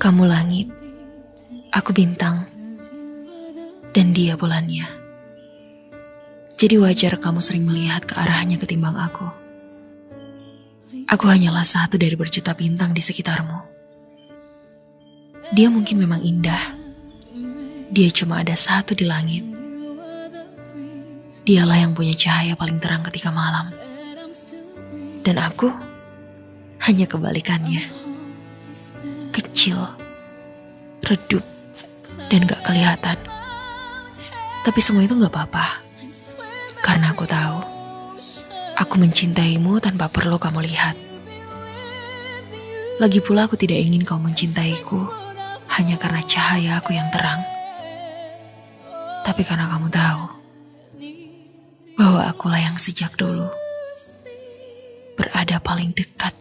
Kamu langit, aku bintang, dan dia bulannya. Jadi wajar kamu sering melihat ke arahnya ketimbang aku. Aku hanyalah satu dari berjuta bintang di sekitarmu. Dia mungkin memang indah. Dia cuma ada satu di langit. Dialah yang punya cahaya paling terang ketika malam. Dan aku hanya kebalikannya. Kecil, redup, dan gak kelihatan. Tapi semua itu gak apa-apa. Karena aku tahu, aku mencintaimu tanpa perlu kamu lihat. Lagi pula aku tidak ingin kau mencintaiku hanya karena cahaya aku yang terang. Tapi karena kamu tahu bahwa akulah yang sejak dulu berada paling dekat.